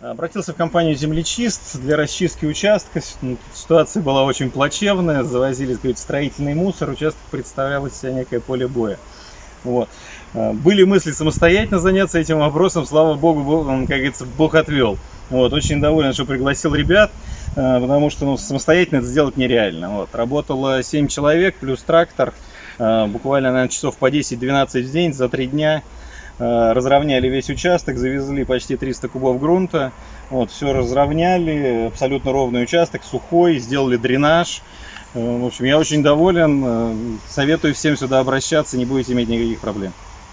Обратился в компанию «Землечист» для расчистки участка. Ситуация была очень плачевная. Завозили сказать, строительный мусор. Участок представлял из себя некое поле боя. Вот. А, были мысли самостоятельно заняться этим вопросом. Слава богу, как говорится, Бог отвел. Вот. Очень доволен, что пригласил ребят, а, потому что ну, самостоятельно это сделать нереально. Вот. Работало 7 человек плюс трактор. А, буквально, наверное, часов по 10-12 в день за 3 дня. Э, разровняли весь участок, завезли почти 300 кубов грунта, вот, все разровняли, абсолютно ровный участок, сухой, сделали дренаж. Э, в общем, я очень доволен, э, советую всем сюда обращаться, не будете иметь никаких проблем.